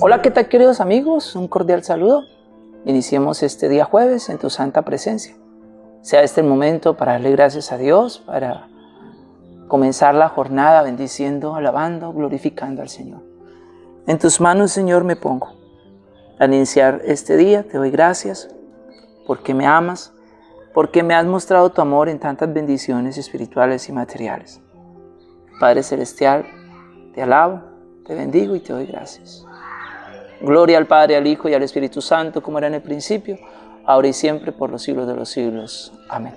Hola, ¿qué tal queridos amigos? Un cordial saludo. Iniciemos este día jueves en tu santa presencia. Sea este el momento para darle gracias a Dios, para comenzar la jornada bendiciendo, alabando, glorificando al Señor. En tus manos, Señor, me pongo. Al iniciar este día te doy gracias porque me amas, porque me has mostrado tu amor en tantas bendiciones espirituales y materiales. Padre Celestial, te alabo, te bendigo y te doy gracias. Gloria al Padre, al Hijo y al Espíritu Santo, como era en el principio, ahora y siempre, por los siglos de los siglos. Amén.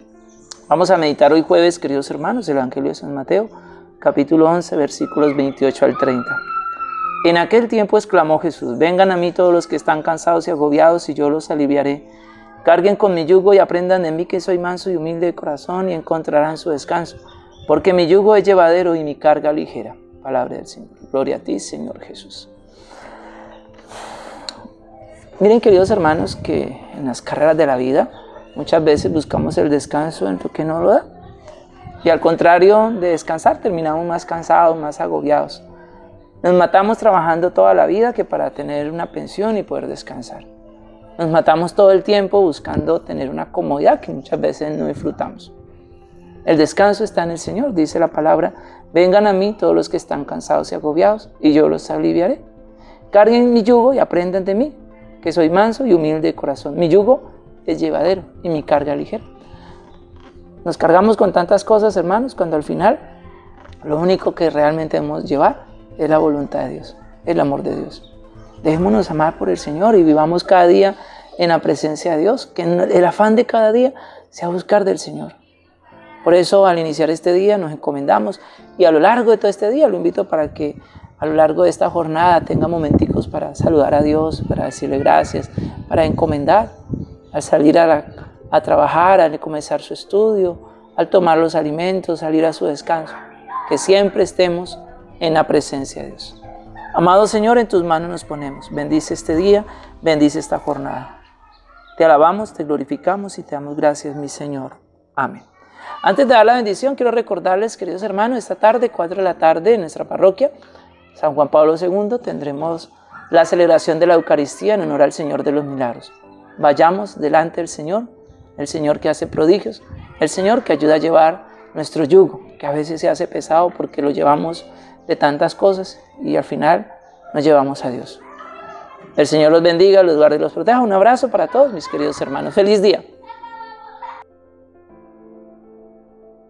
Vamos a meditar hoy jueves, queridos hermanos, el Evangelio de San Mateo, capítulo 11, versículos 28 al 30. En aquel tiempo exclamó Jesús, vengan a mí todos los que están cansados y agobiados, y yo los aliviaré. Carguen con mi yugo y aprendan de mí que soy manso y humilde de corazón, y encontrarán su descanso, porque mi yugo es llevadero y mi carga ligera. Palabra del Señor. Gloria a ti, Señor Jesús. Miren, queridos hermanos, que en las carreras de la vida muchas veces buscamos el descanso en lo que no lo da. Y al contrario de descansar, terminamos más cansados, más agobiados. Nos matamos trabajando toda la vida que para tener una pensión y poder descansar. Nos matamos todo el tiempo buscando tener una comodidad que muchas veces no disfrutamos. El descanso está en el Señor, dice la palabra, vengan a mí todos los que están cansados y agobiados, y yo los aliviaré. Carguen mi yugo y aprendan de mí, que soy manso y humilde de corazón. Mi yugo es llevadero y mi carga ligera. Nos cargamos con tantas cosas, hermanos, cuando al final lo único que realmente debemos llevar es la voluntad de Dios, el amor de Dios. Dejémonos amar por el Señor y vivamos cada día en la presencia de Dios, que el afán de cada día sea buscar del Señor. Por eso al iniciar este día nos encomendamos y a lo largo de todo este día lo invito para que a lo largo de esta jornada tenga momenticos para saludar a Dios, para decirle gracias, para encomendar, al salir a, a trabajar, al comenzar su estudio, al tomar los alimentos, salir a su descanso, que siempre estemos en la presencia de Dios. Amado Señor, en tus manos nos ponemos. Bendice este día, bendice esta jornada. Te alabamos, te glorificamos y te damos gracias, mi Señor. Amén. Antes de dar la bendición, quiero recordarles, queridos hermanos, esta tarde, 4 de la tarde, en nuestra parroquia, San Juan Pablo II, tendremos la celebración de la Eucaristía en honor al Señor de los Milagros. Vayamos delante del Señor, el Señor que hace prodigios, el Señor que ayuda a llevar nuestro yugo, que a veces se hace pesado porque lo llevamos de tantas cosas y al final nos llevamos a Dios. El Señor los bendiga, los guarde y los proteja. Un abrazo para todos mis queridos hermanos. Feliz día.